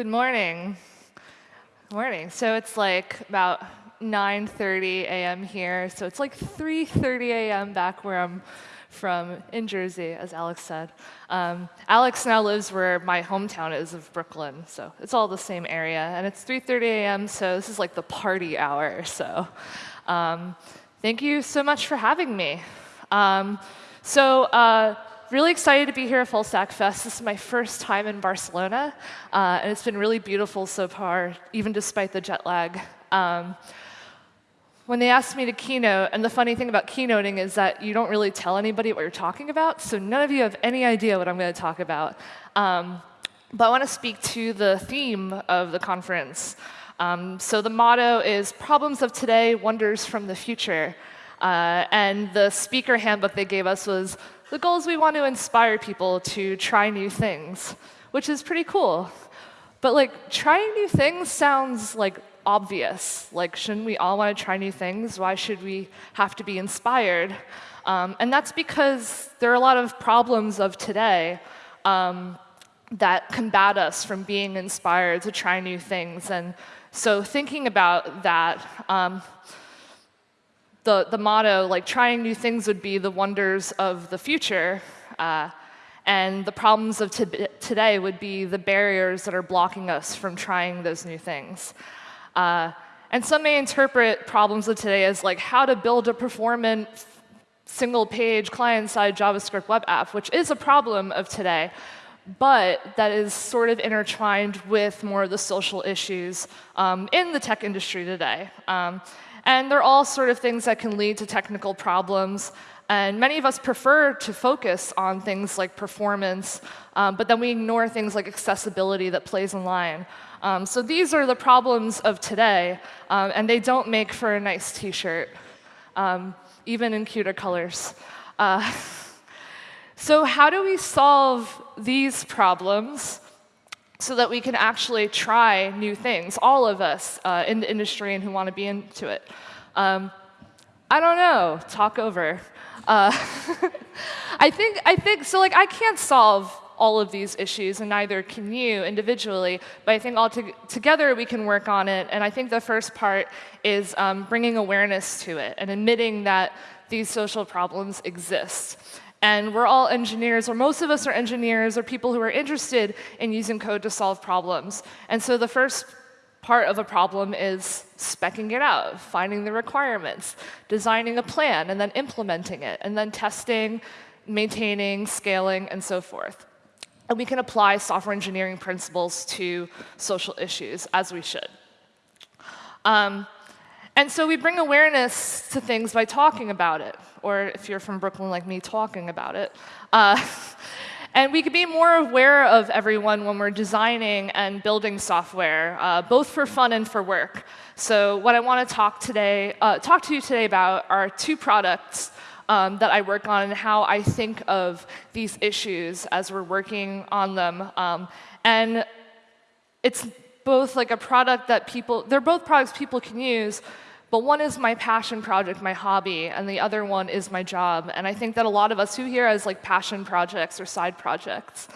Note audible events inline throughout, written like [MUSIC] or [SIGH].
Good morning. Good morning. So it's like about 9.30 a.m. here. So it's like 3.30 a.m. back where I'm from in Jersey, as Alex said. Um, Alex now lives where my hometown is of Brooklyn. So it's all the same area. And it's 3.30 a.m. So this is like the party hour. So um, thank you so much for having me. Um, so uh, really excited to be here at Full Stack Fest. This is my first time in Barcelona, uh, and it's been really beautiful so far, even despite the jet lag. Um, when they asked me to keynote, and the funny thing about keynoting is that you don't really tell anybody what you're talking about, so none of you have any idea what I'm going to talk about. Um, but I want to speak to the theme of the conference. Um, so the motto is Problems of Today, Wonders from the Future. Uh, and the speaker handbook they gave us was the goal is we want to inspire people to try new things, which is pretty cool. But like trying new things sounds like obvious. Like, shouldn't we all want to try new things? Why should we have to be inspired? Um, and that's because there are a lot of problems of today um, that combat us from being inspired to try new things. And so thinking about that, um, the, the motto, like trying new things would be the wonders of the future. Uh, and the problems of today would be the barriers that are blocking us from trying those new things. Uh, and some may interpret problems of today as like how to build a performant single page client-side JavaScript web app, which is a problem of today, but that is sort of intertwined with more of the social issues um, in the tech industry today. Um, and they're all sort of things that can lead to technical problems. And many of us prefer to focus on things like performance, um, but then we ignore things like accessibility that plays in line. Um, so these are the problems of today, um, and they don't make for a nice t-shirt, um, even in cuter colors. Uh, [LAUGHS] so how do we solve these problems so that we can actually try new things, all of us uh, in the industry and who want to be into it. Um, I don't know, talk over. Uh, [LAUGHS] I think, I think, so like I can't solve all of these issues, and neither can you individually, but I think all to together we can work on it, and I think the first part is um, bringing awareness to it and admitting that these social problems exist. And we're all engineers, or most of us are engineers, or people who are interested in using code to solve problems. And so the first part of a problem is specking it out, finding the requirements, designing a plan, and then implementing it, and then testing, maintaining, scaling, and so forth. And we can apply software engineering principles to social issues, as we should. Um, and so we bring awareness to things by talking about it, or if you're from Brooklyn like me, talking about it. Uh, [LAUGHS] and we can be more aware of everyone when we're designing and building software, uh, both for fun and for work. So what I want to talk today, uh, talk to you today about are two products um, that I work on and how I think of these issues as we're working on them. Um, and it's both like a product that people, they're both products people can use, but one is my passion project, my hobby, and the other one is my job. And I think that a lot of us who here has like passion projects or side projects,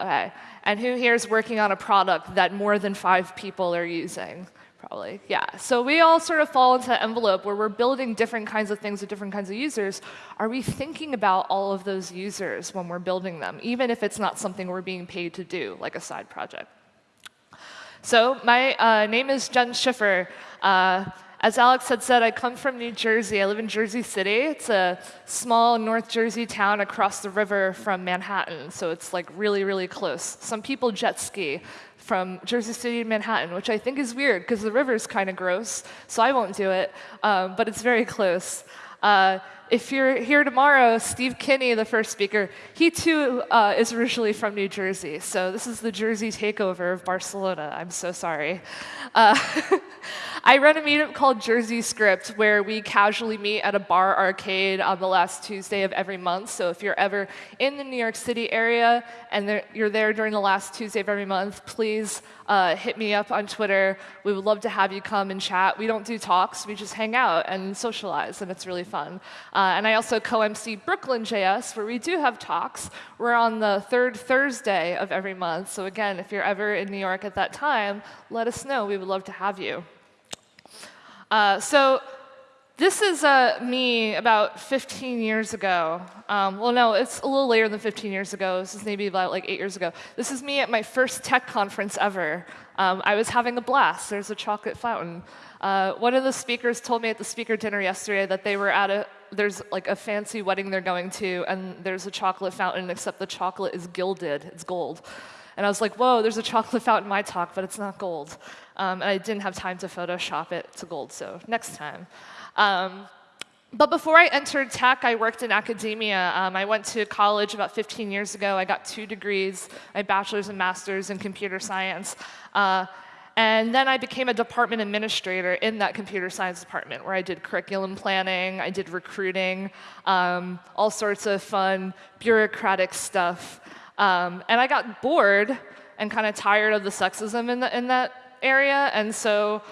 okay, and who here is working on a product that more than five people are using? Probably, yeah. So we all sort of fall into that envelope where we're building different kinds of things with different kinds of users. Are we thinking about all of those users when we're building them, even if it's not something we're being paid to do, like a side project? So my uh, name is Jenn Schiffer. Uh, as Alex had said, I come from New Jersey. I live in Jersey City. It's a small North Jersey town across the river from Manhattan, so it's like really, really close. Some people jet ski from Jersey City to Manhattan, which I think is weird because the river is kind of gross, so I won't do it, um, but it's very close. Uh, if you're here tomorrow, Steve Kinney, the first speaker, he too uh, is originally from New Jersey. So this is the Jersey takeover of Barcelona. I'm so sorry. Uh, [LAUGHS] I run a meetup called Jersey Script where we casually meet at a bar arcade on the last Tuesday of every month. So if you're ever in the New York City area and there, you're there during the last Tuesday of every month, please uh, hit me up on Twitter. We would love to have you come and chat. We don't do talks. We just hang out and socialize, and it's really fun. Uh, and I also co-MC Brooklyn JS, where we do have talks. We're on the third Thursday of every month. So again, if you're ever in New York at that time, let us know. We would love to have you. Uh, so this is uh, me about 15 years ago. Um, well, no, it's a little later than 15 years ago. This is maybe about like eight years ago. This is me at my first tech conference ever. Um, I was having a blast. There's a chocolate fountain. Uh, one of the speakers told me at the speaker dinner yesterday that they were at a there's like a fancy wedding they're going to, and there's a chocolate fountain, except the chocolate is gilded. It's gold. And I was like, whoa, there's a chocolate fountain in my talk, but it's not gold. Um, and I didn't have time to Photoshop it to gold, so next time. Um, but before I entered tech, I worked in academia. Um, I went to college about 15 years ago. I got two degrees, my bachelor's and master's in computer science. Uh, and then I became a department administrator in that computer science department where I did curriculum planning, I did recruiting, um, all sorts of fun bureaucratic stuff. Um, and I got bored and kind of tired of the sexism in, the, in that area. And so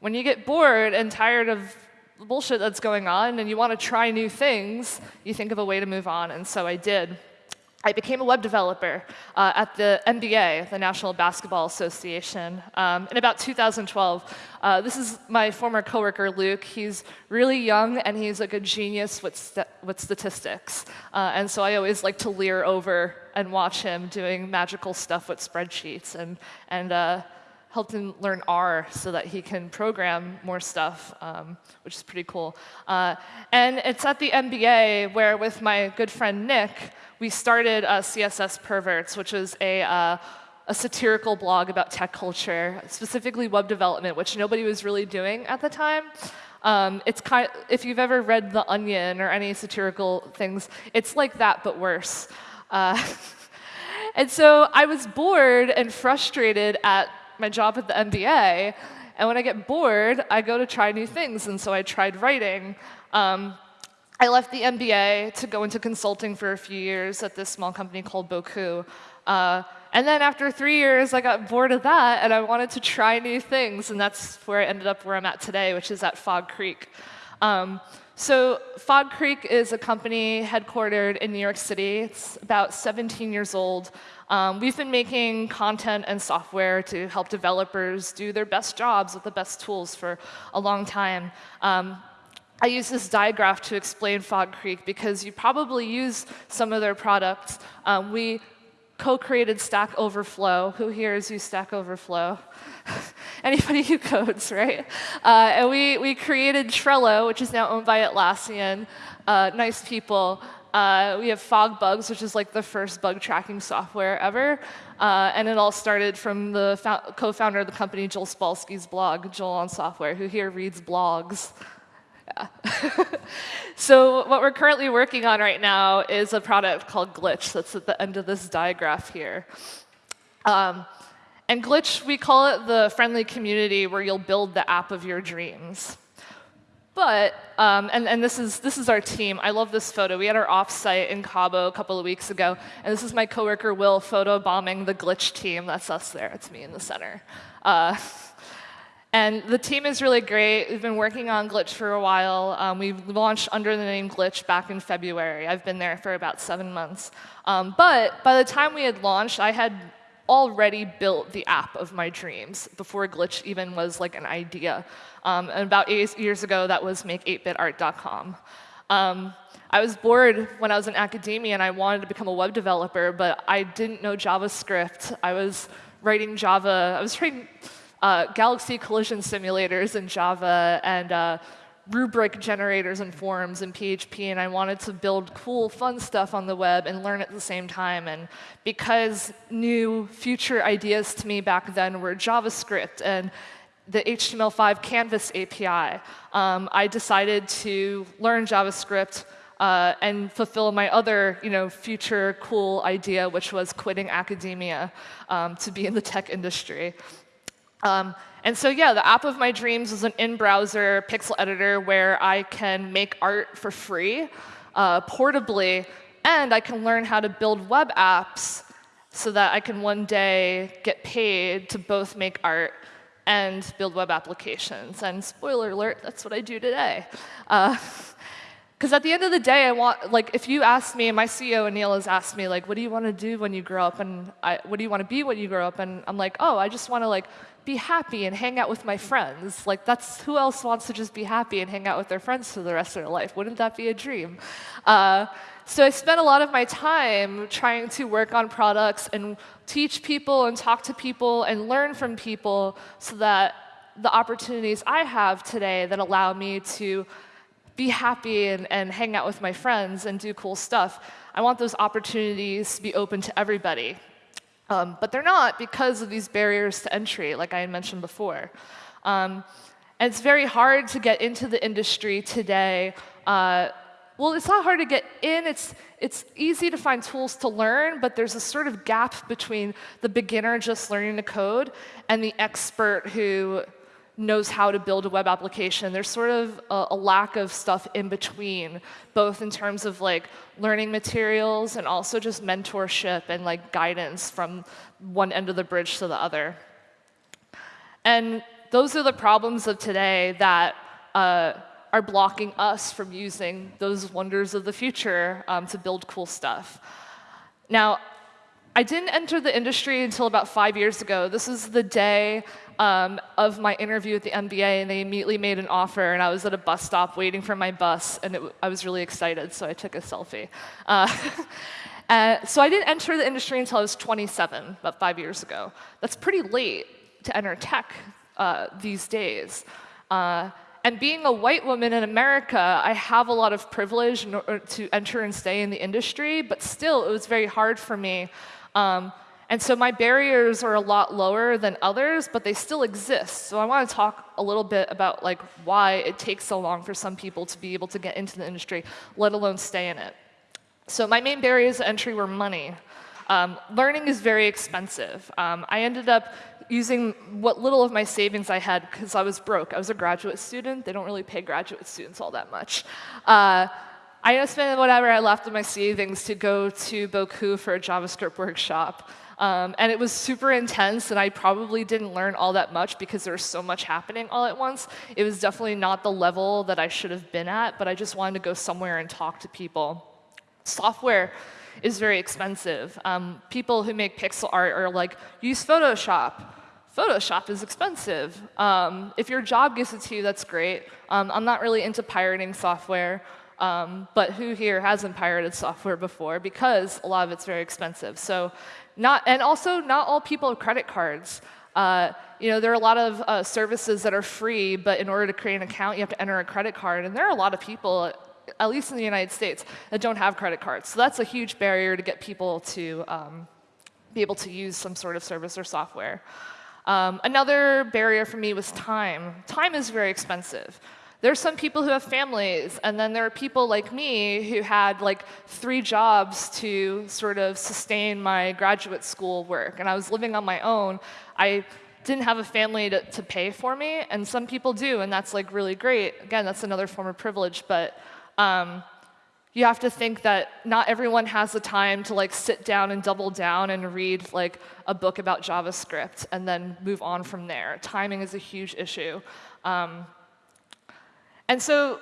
when you get bored and tired of the bullshit that's going on and you want to try new things, you think of a way to move on. And so I did. I became a web developer uh, at the NBA, the National Basketball Association, um, in about 2012. Uh, this is my former coworker, Luke. He's really young, and he's like a genius with, st with statistics. Uh, and so I always like to leer over and watch him doing magical stuff with spreadsheets. And, and uh, helped him learn R so that he can program more stuff, um, which is pretty cool. Uh, and it's at the NBA where, with my good friend Nick, we started uh, CSS Perverts, which is a, uh, a satirical blog about tech culture, specifically web development, which nobody was really doing at the time. Um, it's kind of, if you've ever read The Onion or any satirical things, it's like that, but worse. Uh, [LAUGHS] and so I was bored and frustrated at my job at the NBA. And when I get bored, I go to try new things. And so I tried writing. Um, I left the NBA to go into consulting for a few years at this small company called Bocoup. Uh, and then after three years, I got bored of that, and I wanted to try new things. And that's where I ended up where I'm at today, which is at Fog Creek. Um, so Fog Creek is a company headquartered in New York City. It's about 17 years old. Um, we've been making content and software to help developers do their best jobs with the best tools for a long time. Um, I use this diagraph to explain Fog Creek because you probably use some of their products. Um, we co-created Stack Overflow. Who here has used Stack Overflow? [LAUGHS] Anybody who codes, right? Uh, and we, we created Trello, which is now owned by Atlassian. Uh, nice people. Uh, we have FogBugz, which is like the first bug tracking software ever. Uh, and it all started from the co-founder of the company, Joel Spolsky's blog, Joel on Software, who here reads blogs. Yeah. [LAUGHS] so what we're currently working on right now is a product called Glitch that's at the end of this diagraph here. Um, and Glitch, we call it the friendly community where you'll build the app of your dreams. But, um, and, and this, is, this is our team. I love this photo. We had our offsite in Cabo a couple of weeks ago. And this is my coworker, Will, photo bombing the Glitch team. That's us there. It's me in the center. Uh, [LAUGHS] and the team is really great. We've been working on Glitch for a while. Um, we launched under the name Glitch back in February. I've been there for about seven months. Um, but by the time we had launched, I had already built the app of my dreams before Glitch even was like an idea. Um, and about eight years ago, that was make8bitart.com. Um, I was bored when I was in academia and I wanted to become a web developer, but I didn't know JavaScript. I was writing Java. I was writing uh, galaxy collision simulators in Java and uh, rubric generators and forms in PHP, and I wanted to build cool, fun stuff on the web and learn at the same time. And because new future ideas to me back then were JavaScript and the HTML5 Canvas API, um, I decided to learn JavaScript uh, and fulfill my other you know, future cool idea, which was quitting academia um, to be in the tech industry. Um, and so yeah, the app of my dreams is an in-browser pixel editor where I can make art for free, uh, portably, and I can learn how to build web apps so that I can one day get paid to both make art and build web applications. And spoiler alert, that's what I do today. Uh, [LAUGHS] Because at the end of the day, I want, like, if you ask me, and my CEO, Anil, has asked me, like, what do you want to do when you grow up? And I, what do you want to be when you grow up? And I'm like, oh, I just want to, like, be happy and hang out with my friends. Like, that's who else wants to just be happy and hang out with their friends for the rest of their life? Wouldn't that be a dream? Uh, so I spent a lot of my time trying to work on products and teach people and talk to people and learn from people so that the opportunities I have today that allow me to be happy and, and hang out with my friends and do cool stuff. I want those opportunities to be open to everybody. Um, but they're not because of these barriers to entry, like I had mentioned before. Um, and it's very hard to get into the industry today. Uh, well, it's not hard to get in. It's, it's easy to find tools to learn, but there's a sort of gap between the beginner just learning to code and the expert who knows how to build a web application. There's sort of a, a, lack of stuff in between, both in terms of like learning materials and also just mentorship and like guidance from one end of the bridge to the other. And those are the problems of today that uh, are blocking us from using those wonders of the future um, to build cool stuff. Now, I didn't enter the industry until about five years ago. This is the day um, of my interview at the NBA, and they immediately made an offer, and I was at a bus stop waiting for my bus, and it, I was really excited, so I took a selfie. Uh, [LAUGHS] uh, so I didn't enter the industry until I was 27, about five years ago. That's pretty late to enter tech uh, these days. Uh, and being a white woman in America, I have a lot of privilege to enter and stay in the industry, but still, it was very hard for me um, and so my barriers are a lot lower than others, but they still exist. So I want to talk a little bit about like why it takes so long for some people to be able to get into the industry, let alone stay in it. So my main barriers to entry were money. Um, learning is very expensive. Um, I ended up using what little of my savings I had because I was broke. I was a graduate student. They don't really pay graduate students all that much. Uh, I spent whatever I left of my savings to go to Bocoup for a JavaScript workshop. Um, and it was super intense, and I probably didn't learn all that much because there was so much happening all at once. It was definitely not the level that I should have been at, but I just wanted to go somewhere and talk to people. Software is very expensive. Um, people who make pixel art are like, use Photoshop. Photoshop is expensive. Um, if your job gives it to you, that's great. Um, I'm not really into pirating software. Um, but who here hasn't pirated software before? Because a lot of it's very expensive. So not, and also not all people have credit cards. Uh, you know, there are a lot of uh, services that are free, but in order to create an account, you have to enter a credit card. And there are a lot of people, at least in the United States, that don't have credit cards. So that's a huge barrier to get people to um, be able to use some sort of service or software. Um, another barrier for me was time. Time is very expensive. There's some people who have families, and then there are people like me who had like three jobs to sort of sustain my graduate school work, and I was living on my own. I didn't have a family to, to pay for me, and some people do, and that's like really great. Again, that's another form of privilege, but um, you have to think that not everyone has the time to like sit down and double down and read like a book about JavaScript and then move on from there. Timing is a huge issue. Um, and so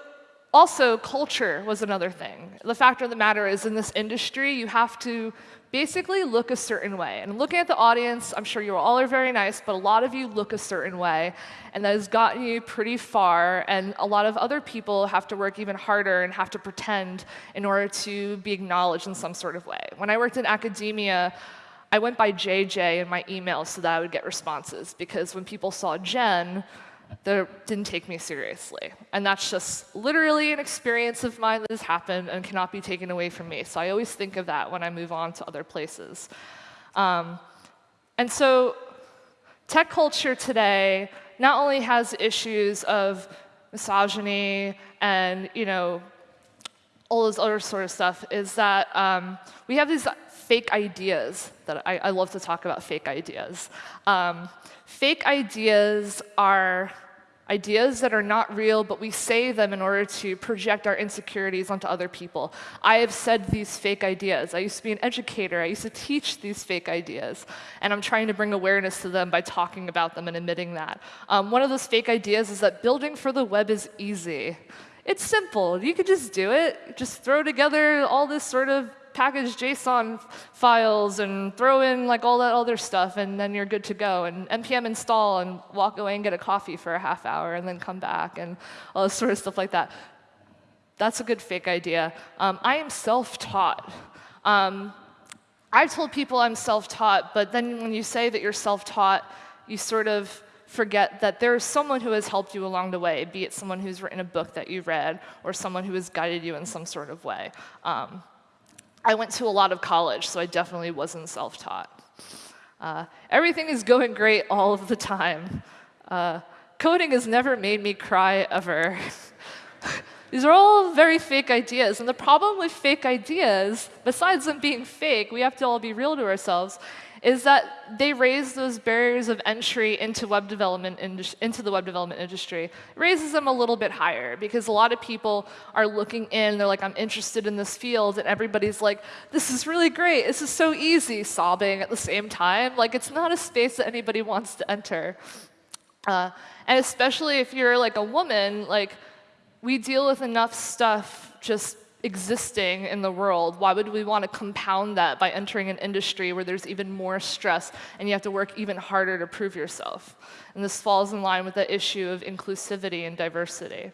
also culture was another thing. The fact of the matter is in this industry, you have to basically look a certain way. And looking at the audience, I'm sure you all are very nice, but a lot of you look a certain way, and that has gotten you pretty far, and a lot of other people have to work even harder and have to pretend in order to be acknowledged in some sort of way. When I worked in academia, I went by JJ in my email so that I would get responses, because when people saw Jenn, that didn't take me seriously. And that's just literally an experience of mine that has happened and cannot be taken away from me. So I always think of that when I move on to other places. Um, and so tech culture today not only has issues of misogyny and you know all this other sort of stuff, is that um, we have these fake ideas that I, I, love to talk about fake ideas. Um, Fake ideas are ideas that are not real, but we say them in order to project our insecurities onto other people. I have said these fake ideas. I used to be an educator. I used to teach these fake ideas. And I'm trying to bring awareness to them by talking about them and admitting that. Um, one of those fake ideas is that building for the web is easy. It's simple. You could just do it. Just throw together all this sort of package JSON files and throw in like all that other stuff, and then you're good to go. And npm install and walk away and get a coffee for a half hour, and then come back, and all this sort of stuff like that. That's a good fake idea. Um, I am self-taught. Um, I've told people I'm self-taught, but then when you say that you're self-taught, you sort of forget that there's someone who has helped you along the way, be it someone who's written a book that you've read or someone who has guided you in some sort of way. Um, I went to a lot of college, so I definitely wasn't self-taught. Uh, everything is going great all of the time. Uh, coding has never made me cry ever. [LAUGHS] These are all very fake ideas. And the problem with fake ideas, besides them being fake, we have to all be real to ourselves, is that they raise those barriers of entry into web development into the web development industry. It raises them a little bit higher because a lot of people are looking in, they're like, I'm interested in this field, and everybody's like, this is really great, this is so easy, sobbing at the same time. Like, it's not a space that anybody wants to enter. Uh, and especially if you're like a woman, like, we deal with enough stuff just existing in the world, why would we want to compound that by entering an industry where there's even more stress and you have to work even harder to prove yourself? And this falls in line with the issue of inclusivity and diversity.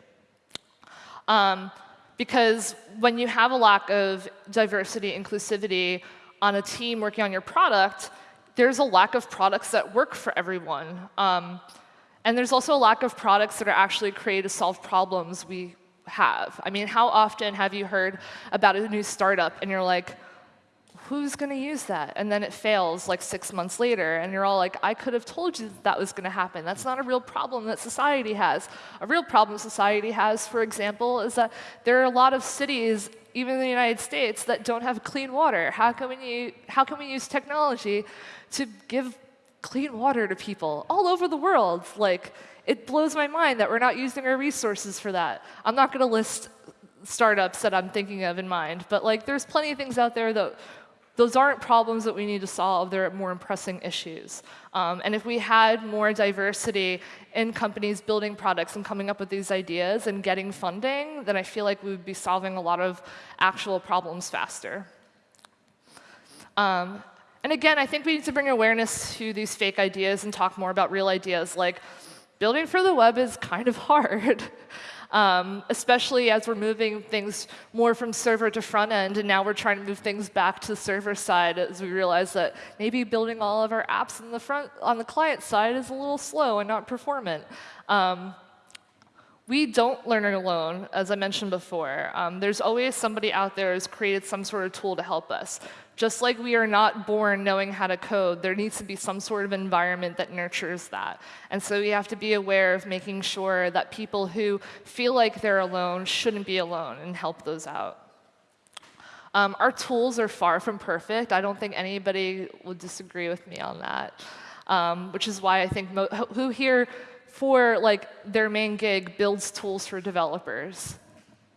Um, because when you have a lack of diversity, inclusivity on a team working on your product, there's a lack of products that work for everyone. Um, and there's also a lack of products that are actually created to solve problems we have. I mean, how often have you heard about a new startup and you're like, who's going to use that? And then it fails like six months later, and you're all like, I could have told you that, that was going to happen. That's not a real problem that society has. A real problem society has, for example, is that there are a lot of cities, even in the United States, that don't have clean water. How can we, how can we use technology to give clean water to people all over the world? Like, it blows my mind that we're not using our resources for that. I'm not going to list startups that I'm thinking of in mind, but like there's plenty of things out there that those aren't problems that we need to solve. They're more pressing issues. Um, and if we had more diversity in companies building products and coming up with these ideas and getting funding, then I feel like we would be solving a lot of actual problems faster. Um, and again, I think we need to bring awareness to these fake ideas and talk more about real ideas like building for the web is kind of [LAUGHS] hard. Um, especially as we're moving things more from server to front end, and now we're trying to move things back to the server side as we realize that maybe building all of our apps in the front on the client side is a little slow and not performant. Um, we don't learn it alone, as I mentioned before. Um, there's always somebody out there who's created some sort of tool to help us. Just like we are not born knowing how to code, there needs to be some sort of environment that nurtures that. And so we have to be aware of making sure that people who feel like they're alone shouldn't be alone and help those out. Um, our tools are far from perfect. I don't think anybody would disagree with me on that, um, which is why I think who here for like their main gig builds tools for developers.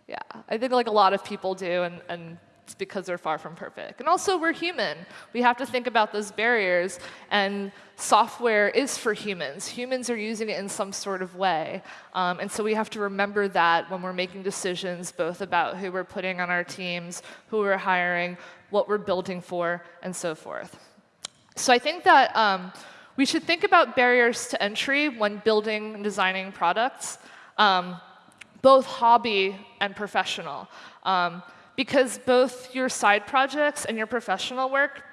Yeah, I think like a lot of people do, and, and it's because they're far from perfect. And also, we're human. We have to think about those barriers, and software is for humans. Humans are using it in some sort of way. Um, and so we have to remember that when we're making decisions, both about who we're putting on our teams, who we're hiring, what we're building for, and so forth. So I think that um, we should think about barriers to entry when building and designing products, um, both hobby and professional. Um, because both your side projects and your professional work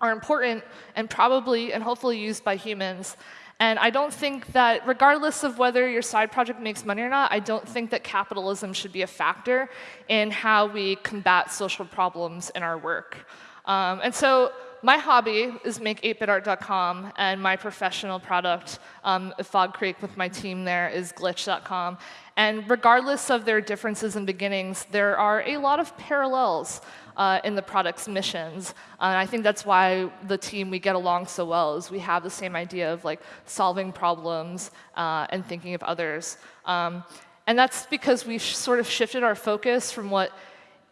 are important and probably and hopefully used by humans. And I don't think that, regardless of whether your side project makes money or not, I don't think that capitalism should be a factor in how we combat social problems in our work. Um, and so my hobby is make 8bitart.com, and my professional product, um, Fog Creek with my team there, is glitch.com. And regardless of their differences and beginnings, there are a lot of parallels uh, in the product's missions. Uh, and I think that's why the team, we get along so well, is we have the same idea of like solving problems uh, and thinking of others. Um, and that's because we sort of shifted our focus from what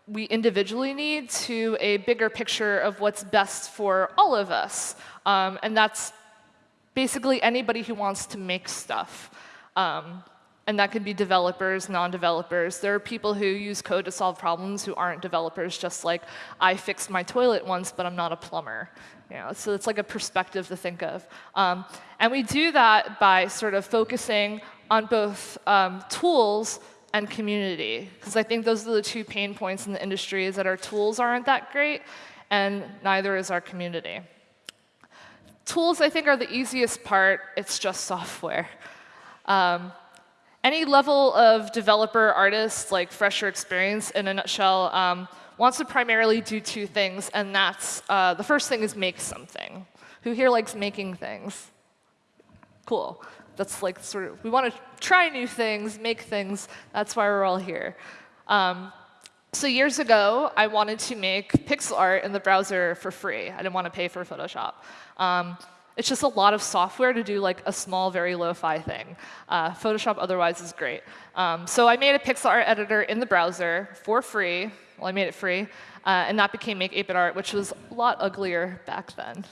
we individually need to a bigger picture of what's best for all of us. Um, and that's basically anybody who wants to make stuff. Um, and that could be developers, non-developers. There are people who use code to solve problems who aren't developers, just like I fixed my toilet once, but I'm not a plumber. You know, so it's like a perspective to think of. Um, and we do that by sort of focusing on both um, tools and community, because I think those are the two pain points in the industry, is that our tools aren't that great, and neither is our community. Tools, I think, are the easiest part. It's just software. Um, any level of developer, artist, like fresher experience, in a nutshell, um, wants to primarily do two things, and that's uh, the first thing is make something. Who here likes making things? Cool. That's like sort of, we want to try new things, make things. That's why we're all here. Um, so years ago, I wanted to make pixel art in the browser for free. I didn't want to pay for Photoshop. Um, it's just a lot of software to do like a small, very lo-fi thing. Uh, Photoshop otherwise is great. Um, so I made a pixel art editor in the browser for free. Well, I made it free. Uh, and that became Make 8-Bit Art, which was a lot uglier back then.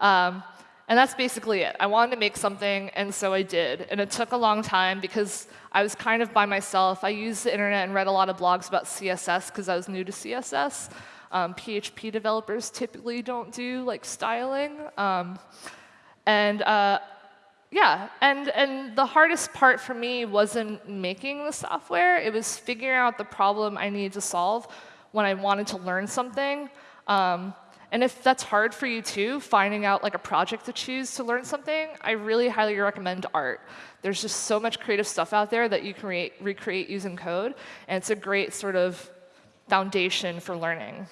Um, and that's basically it. I wanted to make something, and so I did. And it took a long time because I was kind of by myself. I used the internet and read a lot of blogs about CSS because I was new to CSS. Um, PHP developers typically don't do like styling. Um, and uh, yeah, and, and the hardest part for me wasn't making the software. It was figuring out the problem I needed to solve when I wanted to learn something. Um, and if that's hard for you too, finding out like a project to choose to learn something, I really highly recommend art. There's just so much creative stuff out there that you can re recreate using code, and it's a great sort of foundation for learning.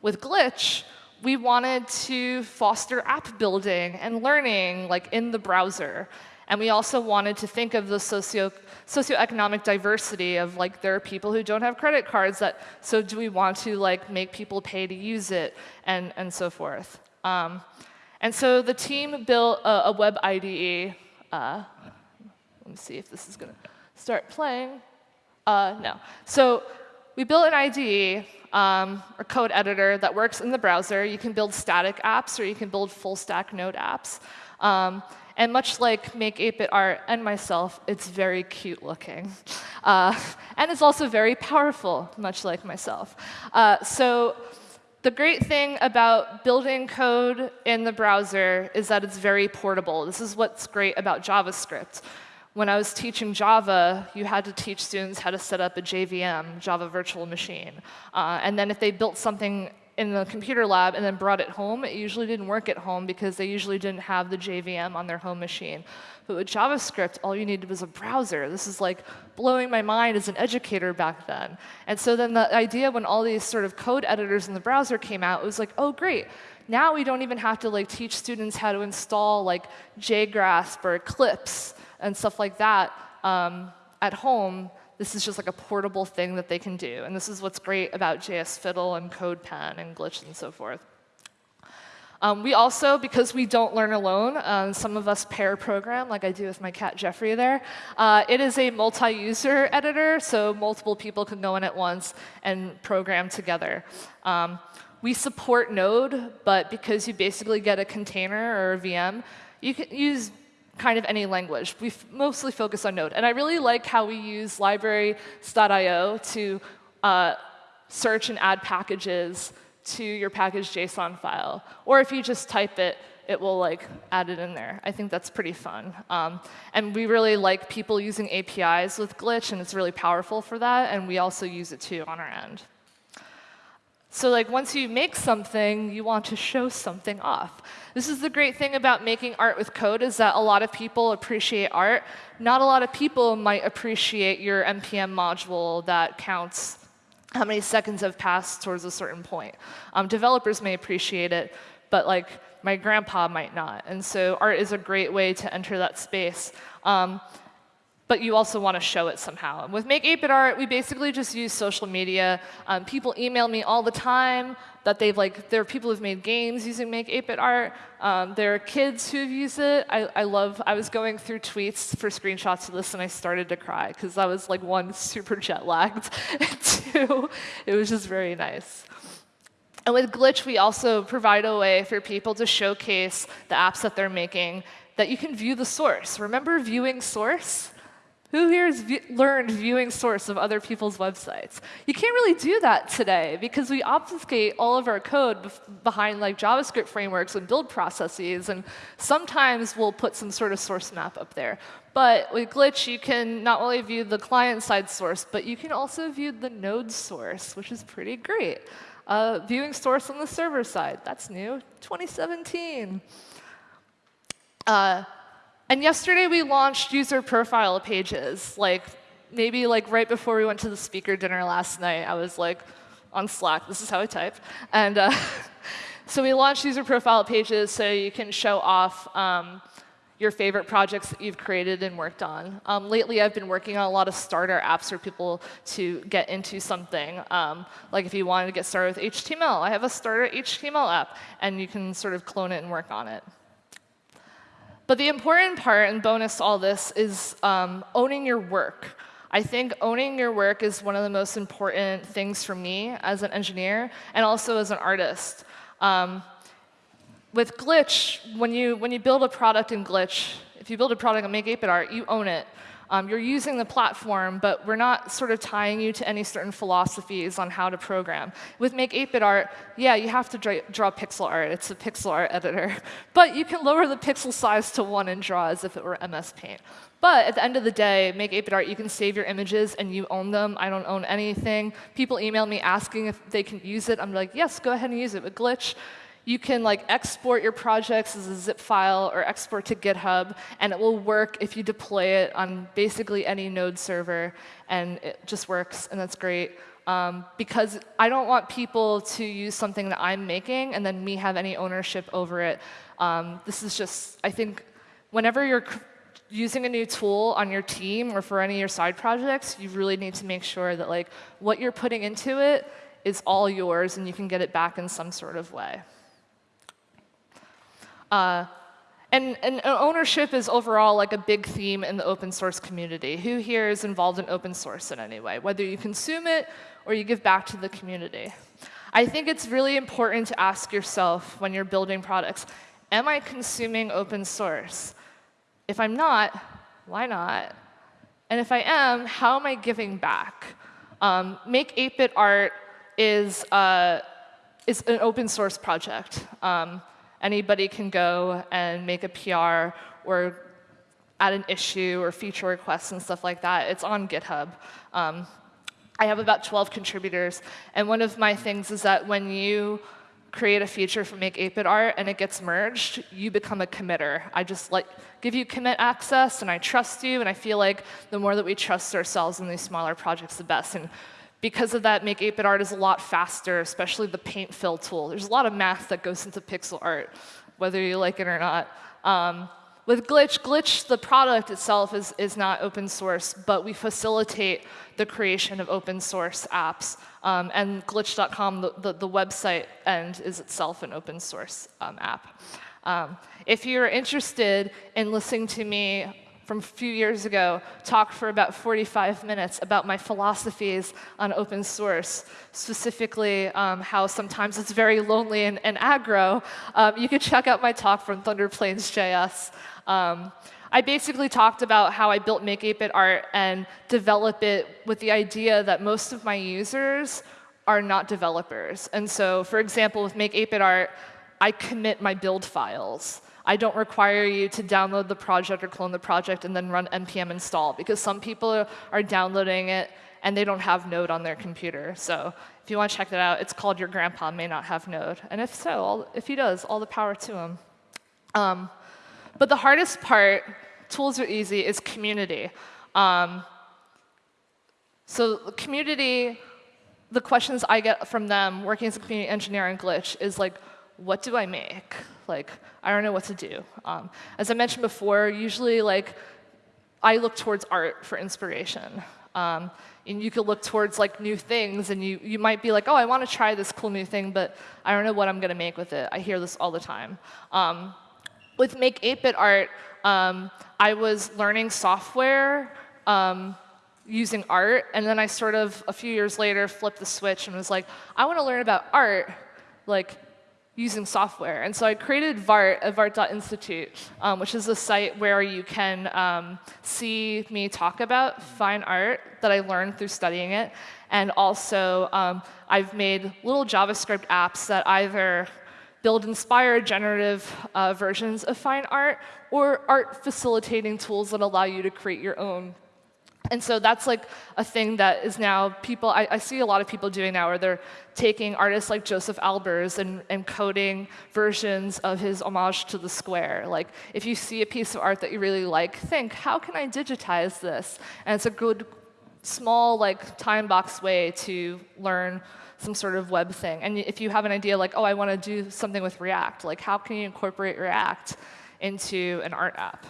With Glitch, we wanted to foster app building and learning like in the browser. And we also wanted to think of the socio socioeconomic diversity of like there are people who don't have credit cards that so do we want to like make people pay to use it and and so forth. Um, and so the team built a, a web IDE. Uh, let me see if this is going to start playing. Uh, no. So we built an IDE, um, a code editor that works in the browser. You can build static apps or you can build full stack node apps. Um, and much like Make 8-Bit Art and myself, it's very cute looking. Uh, and it's also very powerful, much like myself. Uh, so the great thing about building code in the browser is that it's very portable. This is what's great about JavaScript when I was teaching Java, you had to teach students how to set up a JVM, Java Virtual Machine. Uh, and then if they built something in the computer lab and then brought it home, it usually didn't work at home because they usually didn't have the JVM on their home machine. But with JavaScript, all you needed was a browser. This is like blowing my mind as an educator back then. And so then the idea when all these sort of code editors in the browser came out, it was like, oh, great. Now we don't even have to like teach students how to install like JGrasp or Eclipse and stuff like that um, at home, this is just like a portable thing that they can do. And this is what's great about JS Fiddle and CodePen and Glitch and so forth. Um, we also, because we don't learn alone, um, some of us pair program, like I do with my cat Jeffrey there. Uh, it is a multi-user editor, so multiple people can go in at once and program together. Um, we support Node, but because you basically get a container or a VM, you can use kind of any language. We mostly focus on Node. And I really like how we use libraries.io to uh, search and add packages to your package JSON file. Or if you just type it, it will like add it in there. I think that's pretty fun. Um, and we really like people using APIs with Glitch, and it's really powerful for that. And we also use it too on our end. So like once you make something, you want to show something off. This is the great thing about making art with code is that a lot of people appreciate art. Not a lot of people might appreciate your NPM module that counts how many seconds have passed towards a certain point. Um, developers may appreciate it, but like my grandpa might not. And so art is a great way to enter that space. Um, but you also want to show it somehow. And with Make 8-Bit Art, we basically just use social media. Um, people email me all the time that they've like, there are people who've made games using Make 8-Bit Art. Um, there are kids who've used it. I, I love, I was going through tweets for screenshots of this and I started to cry because I was like one, [LAUGHS] super jet lagged, [LAUGHS] and two, it was just very nice. And with Glitch, we also provide a way for people to showcase the apps that they're making that you can view the source. Remember viewing source? Who here has learned viewing source of other people's websites? You can't really do that today because we obfuscate all of our code behind like JavaScript frameworks and build processes, and sometimes we'll put some sort of source map up there. But with Glitch, you can not only view the client-side source, but you can also view the node source, which is pretty great. Uh, viewing source on the server side, that's new, 2017. Uh, and yesterday we launched user profile pages. Like maybe like right before we went to the speaker dinner last night, I was like on Slack. This is how I type. And uh, [LAUGHS] so we launched user profile pages so you can show off um, your favorite projects that you've created and worked on. Um, lately, I've been working on a lot of starter apps for people to get into something. Um, like if you wanted to get started with HTML, I have a starter HTML app, and you can sort of clone it and work on it. But the important part and bonus to all this is um, owning your work. I think owning your work is one of the most important things for me as an engineer and also as an artist. Um, with Glitch, when you, when you build a product in Glitch, if you build a product and make 8-bit art, you own it. Um, you're using the platform, but we're not sort of tying you to any certain philosophies on how to program. With Make 8-Bit Art, yeah, you have to draw, draw pixel art. It's a pixel art editor. [LAUGHS] But you can lower the pixel size to 1 and draw as if it were MS Paint. But at the end of the day, Make 8-Bit Art, you can save your images and you own them. I don't own anything. People email me asking if they can use it. I'm like, yes, go ahead and use it. With Glitch, you can like export your projects as a zip file or export to GitHub, and it will work if you deploy it on basically any node server, and it just works, and that's great. Um, because I don't want people to use something that I'm making and then me have any ownership over it. Um, this is just, I think, whenever you're using a new tool on your team or for any of your side projects, you really need to make sure that like what you're putting into it is all yours and you can get it back in some sort of way. Uh, and, and, ownership is overall like a big theme in the open source community. Who here is involved in open source in any way, whether you consume it or you give back to the community? I think it's really important to ask yourself when you're building products, am I consuming open source? If I'm not, why not? And if I am, how am I giving back? Um, Make 8-bit art is, uh, is an open source project. Um, Anybody can go and make a PR or add an issue or feature requests and stuff like that. It's on GitHub. Um, I have about 12 contributors. And one of my things is that when you create a feature for Make 8-bit art and it gets merged, you become a committer. I just like give you commit access and I trust you and I feel like the more that we trust ourselves in these smaller projects, the best. And because of that, Make 8-bit art is a lot faster, especially the paint fill tool. There's a lot of math that goes into pixel art, whether you like it or not. Um, with Glitch, Glitch, the product itself is, is not open source, but we facilitate the creation of open source apps. Um, and glitch.com, the, the, the, website end, is itself an open source um, app. Um, if you're interested in listening to me from a few years ago talked for about 45 minutes about my philosophies on open source, specifically um, how sometimes it's very lonely and, and aggro. Um, you can check out my talk from Thunder Plains JS. Um, I basically talked about how I built Make 8-bit art and develop it with the idea that most of my users are not developers. And so, for example, with Make 8-bit art, I commit my build files. I don't require you to download the project or clone the project and then run npm install, because some people are downloading it and they don't have Node on their computer. So if you want to check that out, it's called Your Grandpa May Not Have Node. And if so, all, if he does, all the power to him. Um, but the hardest part, tools are easy, is community. Um, so community, the questions I get from them working as a community engineer in Glitch is like, what do I make? Like, I don't know what to do. Um, as I mentioned before, usually like I look towards art for inspiration. Um, and you could look towards like new things, and you, you might be like, oh, I want to try this cool new thing, but I don't know what I'm going to make with it. I hear this all the time. Um, with Make 8-bit art, um, I was learning software um, using art, and then I sort of, a few years later, flipped the switch and was like, I want to learn about art, like using software. And so I created VART at VART.institute, um, which is a site where you can um, see me talk about fine art that I learned through studying it. And also, um, I've made little JavaScript apps that either build inspired generative uh, versions of fine art or art facilitating tools that allow you to create your own and so that's like a thing that is now people, I, I, see a lot of people doing now where they're taking artists like Josef Albers and, and coding versions of his homage to the square. Like if you see a piece of art that you really like, think, how can I digitize this? And it's a good, small, like time box way to learn some sort of web thing. And if you have an idea like, oh, I want to do something with React, like how can you incorporate React into an art app?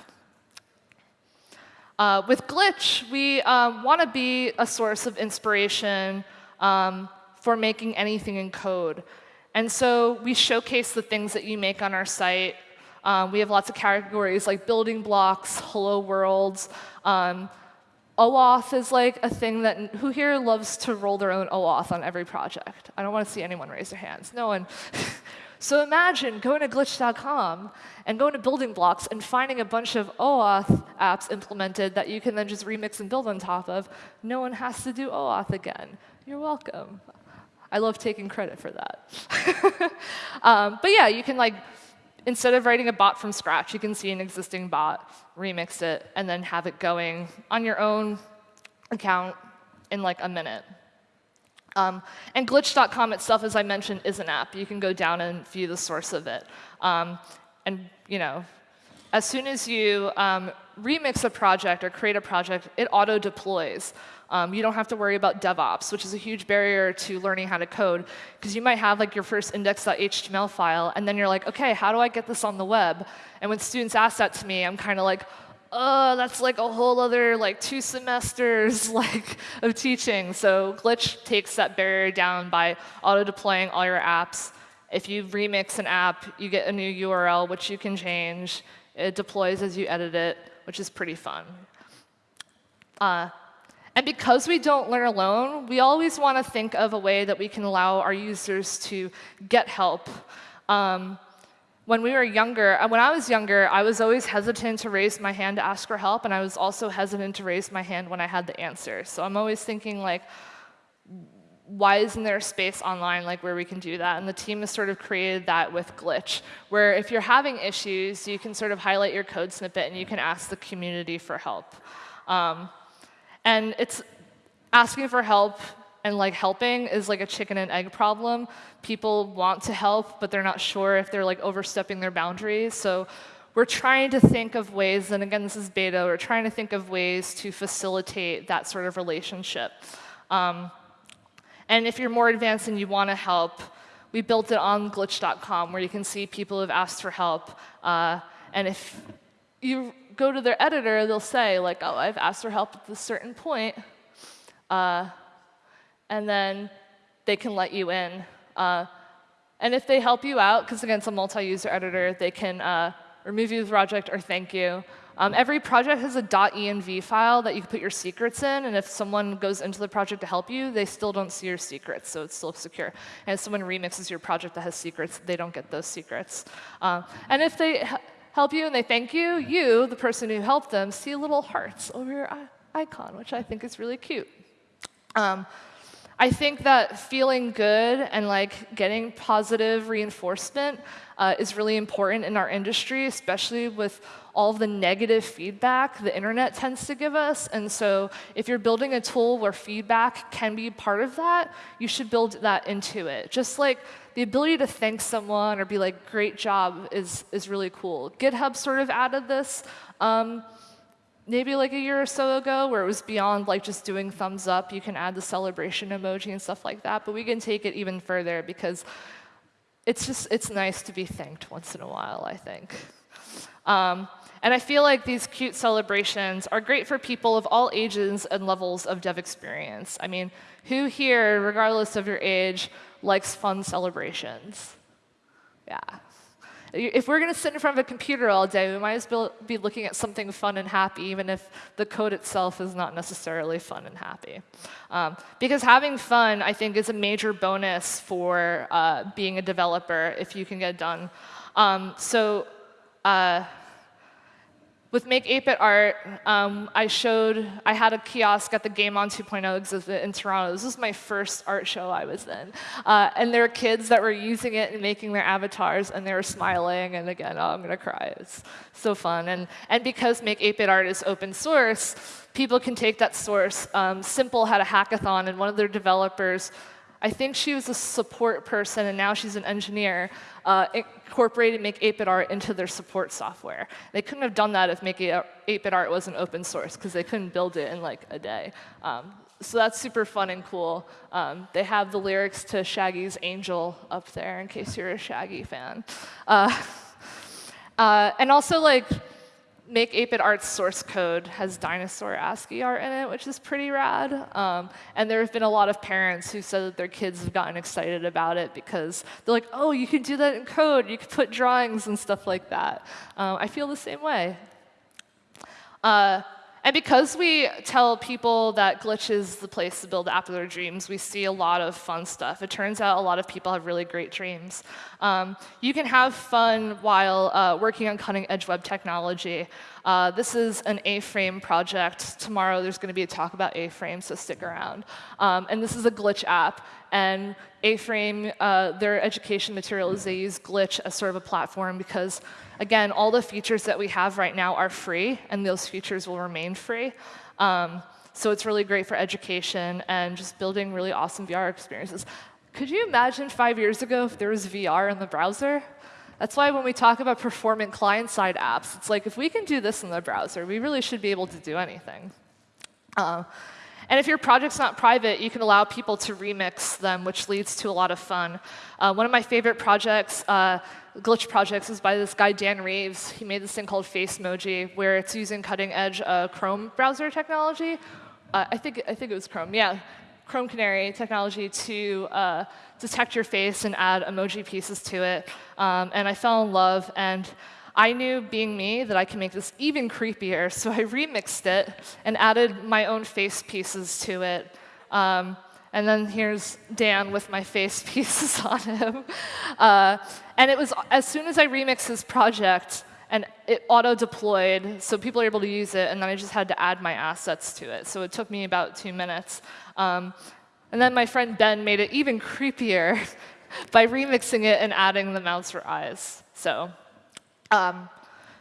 Uh, with Glitch, we um, want to be a source of inspiration um, for making anything in code. And so we showcase the things that you make on our site. Um, we have lots of categories like building blocks, hello worlds. Um, OAuth is like a thing that, who here loves to roll their own OAuth on every project? I don't want to see anyone raise their hands. No one. [LAUGHS] So imagine going to glitch.com and going to building blocks and finding a bunch of OAuth apps implemented that you can then just remix and build on top of. No one has to do OAuth again. You're welcome. I love taking credit for that. [LAUGHS] um, but yeah, you can like, instead of writing a bot from scratch, you can see an existing bot, remix it, and then have it going on your own account in like a minute. Um, and glitch.com itself, as I mentioned, is an app. You can go down and view the source of it. Um, and you know, as soon as you um, remix a project or create a project, it auto deploys. Um, you don't have to worry about DevOps, which is a huge barrier to learning how to code, because you might have like your first index.html file, and then you're like, OK, how do I get this on the web? And when students ask that to me, I'm kind of like, oh, that's like a whole other like two semesters [LAUGHS] like of teaching. So Glitch takes that barrier down by auto-deploying all your apps. If you remix an app, you get a new URL, which you can change. It deploys as you edit it, which is pretty fun. Uh, and because we don't learn alone, we always want to think of a way that we can allow our users to get help. Um, when we were younger, uh, when I was younger, I was always hesitant to raise my hand to ask for help, and I was also hesitant to raise my hand when I had the answer. So I'm always thinking like, why isn't there a space online like where we can do that? And the team has sort of created that with Glitch, where if you're having issues, you can sort of highlight your code snippet and you can ask the community for help. Um, and it's asking for help and like helping is like a chicken and egg problem. People want to help, but they're not sure if they're like overstepping their boundaries. So we're trying to think of ways, and again, this is beta, we're trying to think of ways to facilitate that sort of relationship. Um, and if you're more advanced and you want to help, we built it on glitch.com where you can see people who've asked for help. Uh, and if you go to their editor, they'll say, like, oh, I've asked for help at this certain point. Uh, and then they can let you in. Uh, and if they help you out, because again, it's a multi-user editor, they can uh, remove you the project or thank you. Um, every project has a .env file that you can put your secrets in, and if someone goes into the project to help you, they still don't see your secrets, so it's still secure. And if someone remixes your project that has secrets, they don't get those secrets. Um, and if they help you and they thank you, you, the person who helped them, see little hearts over your icon, which I think is really cute. Um, I think that feeling good and like getting positive reinforcement uh, is really important in our industry, especially with all the negative feedback the internet tends to give us. And so if you're building a tool where feedback can be part of that, you should build that into it. Just like the ability to thank someone or be like, great job is, is really cool. GitHub sort of added this. Um, maybe like a year or so ago where it was beyond like just doing thumbs up. You can add the celebration emoji and stuff like that. But we can take it even further because it's just, it's nice to be thanked once in a while, I think. Um, and I feel like these cute celebrations are great for people of all ages and levels of dev experience. I mean, who here, regardless of your age, likes fun celebrations? Yeah. If we're going to sit in front of a computer all day, we might as well be looking at something fun and happy, even if the code itself is not necessarily fun and happy. Um, because having fun, I think, is a major bonus for uh, being a developer if you can get it done. Um, so uh, with Make 8-Bit Art, um, I showed, I had a kiosk at the Game On 2.0 exhibit in Toronto. This was my first art show I was in. Uh, and there were kids that were using it and making their avatars, and they were smiling, and again, oh, I'm going to cry. It's so fun. And, and because Make 8-Bit Art is open source, people can take that source. Um, Simple had a hackathon, and one of their developers I think she was a support person, and now she's an engineer, uh, incorporated Make 8-Bit Art into their support software. They couldn't have done that if Make 8-Bit Art wasn't open source, because they couldn't build it in like a day. Um, so that's super fun and cool. Um, they have the lyrics to Shaggy's Angel up there, in case you're a Shaggy fan. Uh, [LAUGHS] uh, and also, like, Make 8-Bit Art's source code has dinosaur ASCII art in it, which is pretty rad. Um, and there have been a lot of parents who said that their kids have gotten excited about it because they're like, oh, you can do that in code. You can put drawings and stuff like that. Um, I feel the same way. Uh, and because we tell people that Glitch is the place to build of their dreams, we see a lot of fun stuff. It turns out a lot of people have really great dreams. Um, you can have fun while uh, working on cutting edge web technology. Uh, this is an A-frame project. Tomorrow there's going to be a talk about A-frame, so stick around. Um, and this is a Glitch app. And A-frame, uh, their education material is they use Glitch as sort of a platform because Again, all the features that we have right now are free, and those features will remain free. Um, so it's really great for education and just building really awesome VR experiences. Could you imagine five years ago if there was VR in the browser? That's why when we talk about performant client-side apps, it's like if we can do this in the browser, we really should be able to do anything. Uh, and if your project's not private, you can allow people to remix them, which leads to a lot of fun. Uh, one of my favorite projects uh, glitch projects is by this guy, Dan Reeves. He made this thing called Facemoji, where it's using cutting edge uh, Chrome browser technology. Uh, I, think, I think it was Chrome, yeah. Chrome Canary technology to uh, detect your face and add emoji pieces to it. Um, and I fell in love. And I knew, being me, that I can make this even creepier. [LAUGHS] So I remixed it and added my own face pieces to it. Um, and then here's Dan with my face [LAUGHS] pieces on him. Uh, and it was as soon as I remixed his project, and it auto-deployed, so people are able to use it, and then I just had to add my assets to it. So it took me about two minutes. Um, and then my friend Ben made it even creepier [LAUGHS] by remixing it and adding the mouths for eyes. So, um,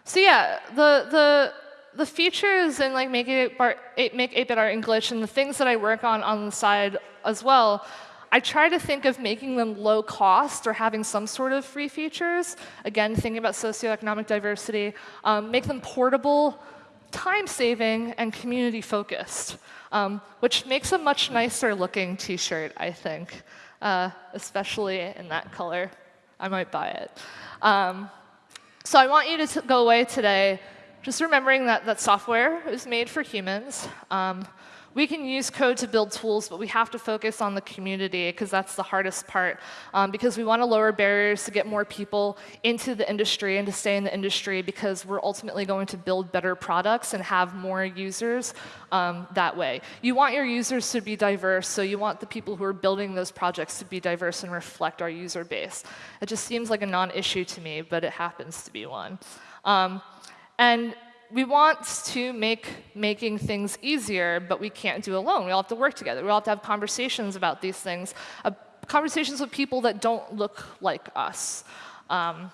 so yeah, the, the the features in like make 8-bit art and Glitch and the things that I work on on the side as well, I try to think of making them low cost or having some sort of free features. Again, thinking about socioeconomic diversity. Um, make them portable, time-saving, and community-focused, um, which makes a much nicer looking t-shirt, I think, uh, especially in that color. I might buy it. Um, so I want you to go away today just remembering that, that software is made for humans. Um, we can use code to build tools, but we have to focus on the community because that's the hardest part. Um, because we want to lower barriers to get more people into the industry and to stay in the industry because we're ultimately going to build better products and have more users um, that way. You want your users to be diverse, so you want the people who are building those projects to be diverse and reflect our user base. It just seems like a non-issue to me, but it happens to be one. Um, and we want to make making things easier, but we can't do it alone. We all have to work together. We all have to have conversations about these things, uh, conversations with people that don't look like us. Um,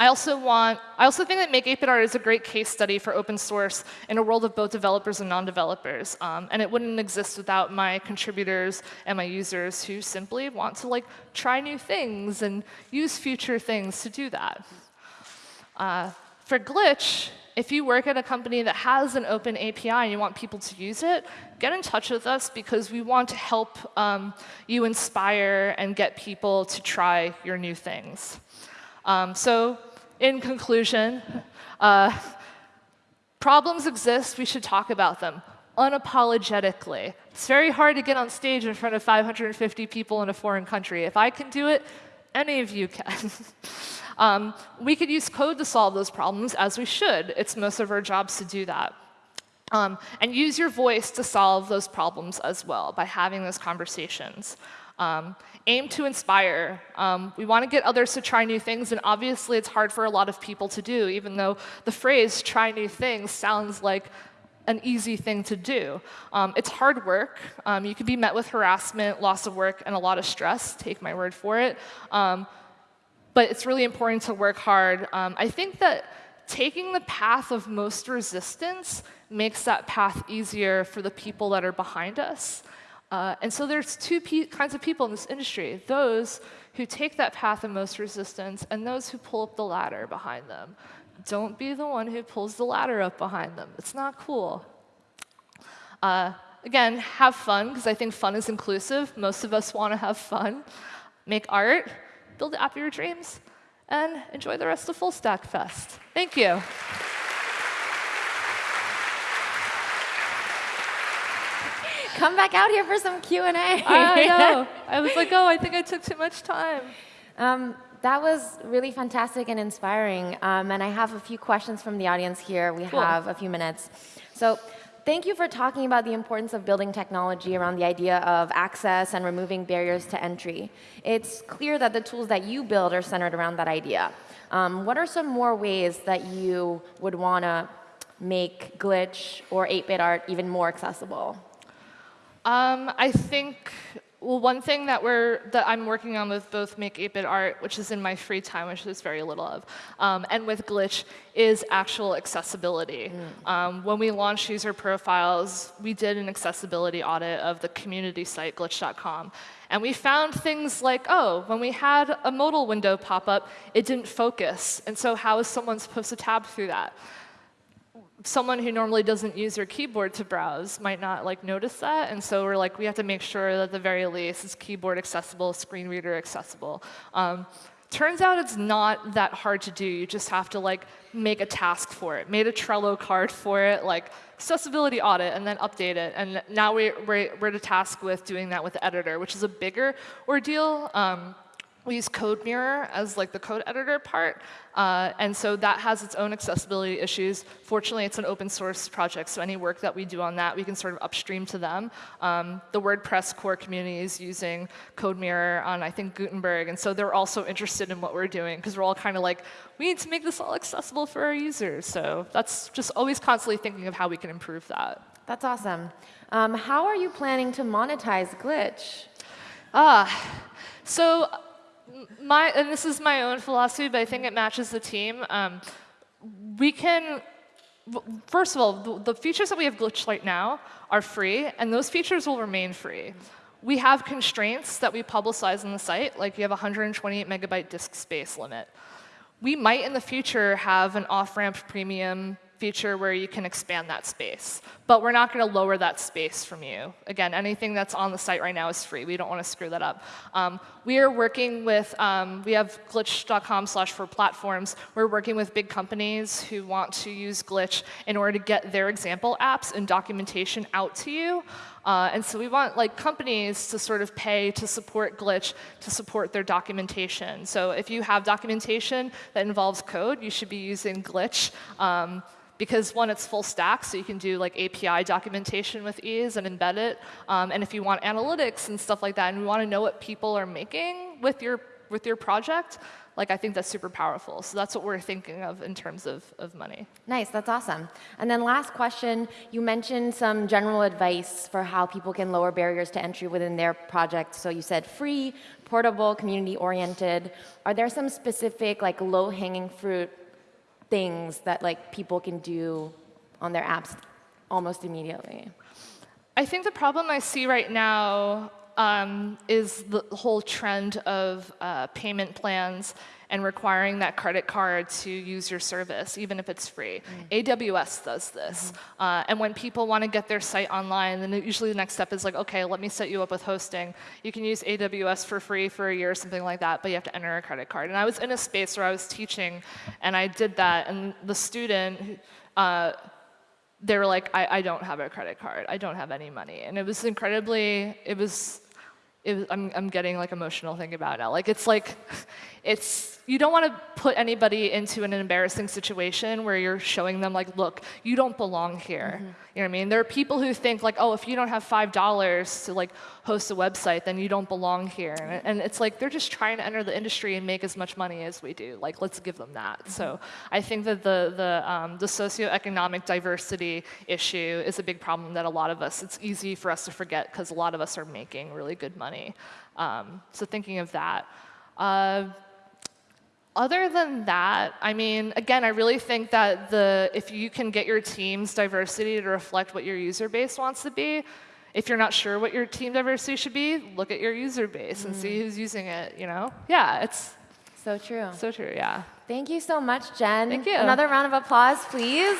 I also want, I also think that Make 8-Bit Art is a great case study for open source in a world of both developers and non-developers. Um, and it wouldn't exist without my contributors and my users who simply want to like try new things and use future things to do that. Uh, for Glitch, if you work at a company that has an open API and you want people to use it, get in touch with us because we want to help um, you inspire and get people to try your new things. Um, so in conclusion, uh, problems exist, we should talk about them unapologetically. It's very hard to get on stage in front of 550 people in a foreign country. If I can do it, any of you can. [LAUGHS] Um, we could use code to solve those problems, as we should. It's most of our jobs to do that. Um, and use your voice to solve those problems as well by having those conversations. Um, aim to inspire. Um, we want to get others to try new things, and obviously it's hard for a lot of people to do, even though the phrase try new things sounds like an easy thing to do. Um, it's hard work. Um, you can be met with harassment, loss of work, and a lot of stress, take my word for it. Um, but it's really important to work hard. Um, I think that taking the path of most resistance makes that path easier for the people that are behind us. Uh, and so there's two kinds of people in this industry, those who take that path of most resistance and those who pull up the ladder behind them. Don't be the one who pulls the ladder up behind them. It's not cool. Uh, again, have fun, because I think fun is inclusive. Most of us want to have fun. Make art, build the app of your dreams, and enjoy the rest of Full Stack Fest. Thank you. Come back out here for some Q&A. I know. I was like, oh, I think I took too much time. Um, that was really fantastic and inspiring. Um, and I have a few questions from the audience here. We cool. have a few minutes. So thank you for talking about the importance of building technology around the idea of access and removing barriers to entry. It's clear that the tools that you build are centered around that idea. Um, what are some more ways that you would want to make Glitch or 8-bit art even more accessible? Um, I think well, one thing that we're that I'm working on with both Make 8-Bit Art, which is in my free time, which is very little of, um, and with Glitch, is actual accessibility. Mm. Um, when we launched user profiles, we did an accessibility audit of the community site, glitch.com. And we found things like, oh, when we had a modal window pop up, it didn't focus. And so how is someone supposed to tab through that? Someone who normally doesn't use their keyboard to browse might not like notice that. And so we're like, we have to make sure that at the very least it's keyboard accessible, screen reader accessible. Um, turns out it's not that hard to do. You just have to like make a task for it. Made a Trello card for it, like accessibility audit, and then update it. And now we, we're, we're at task with doing that with the editor, which is a bigger ordeal. Um, we use CodeMirror as like the code editor part, uh, and so that has its own accessibility issues. Fortunately, it's an open source project, so any work that we do on that, we can sort of upstream to them. Um, the WordPress core community is using CodeMirror on, I think, Gutenberg, and so they're also interested in what we're doing, because we're all kind of like, we need to make this all accessible for our users. So that's just always constantly thinking of how we can improve that. That's awesome. Um, how are you planning to monetize Glitch? Ah, so my, and this is my own philosophy, but I think it matches the team. Um, we can, first of all, the, the, features that we have glitched right now are free, and those features will remain free. We have constraints that we publicize on the site, like you have 128 megabyte disk space limit. We might in the future have an off-ramp premium feature where you can expand that space. But we're not going to lower that space from you. Again, anything that's on the site right now is free. We don't want to screw that up. Um, we are working with, um, we have glitch.com slash for platforms. We're working with big companies who want to use Glitch in order to get their example apps and documentation out to you. Uh, and so we want like companies to sort of pay to support Glitch to support their documentation. So if you have documentation that involves code, you should be using Glitch. Um, because one, it's full stack, so you can do like API documentation with ease and embed it. Um, and if you want analytics and stuff like that, and you want to know what people are making with your with your project, like I think that's super powerful. So that's what we're thinking of in terms of, of money. Nice, that's awesome. And then last question, you mentioned some general advice for how people can lower barriers to entry within their project. So you said free, portable, community-oriented. Are there some specific like low-hanging fruit things that like people can do on their apps almost immediately? I think the problem I see right now um, is the whole trend of uh, payment plans and requiring that credit card to use your service, even if it's free. Mm. AWS does this. Mm -hmm. uh, and when people want to get their site online, then usually the next step is like, OK, let me set you up with hosting. You can use AWS for free for a year or something like that, but you have to enter a credit card. And I was in a space where I was teaching, and I did that. And the student, uh, they were like, I, I don't have a credit card. I don't have any money. And it was incredibly, it was, it was I'm, I'm getting like emotional thinking about it now. Like it's like, [LAUGHS] it's, you don't want to put anybody into an embarrassing situation where you're showing them like, look, you don't belong here. You know what I mean? There are people who think like, oh, if you don't have five dollars to like host a website, then you don't belong here. And, and it's like they're just trying to enter the industry and make as much money as we do. Like, let's give them that. So I think that the the um, the socioeconomic diversity issue is a big problem that a lot of us. It's easy for us to forget because a lot of us are making really good money. Um, so thinking of that. Uh, other than that, I mean, again, I really think that the if you can get your team's diversity to reflect what your user base wants to be, if you're not sure what your team diversity should be, look at your user base and see mm. who's using it. You know? Yeah, it's So true. so true. Yeah. Thank you so much, Jenn. Thank you. Another round of applause, please.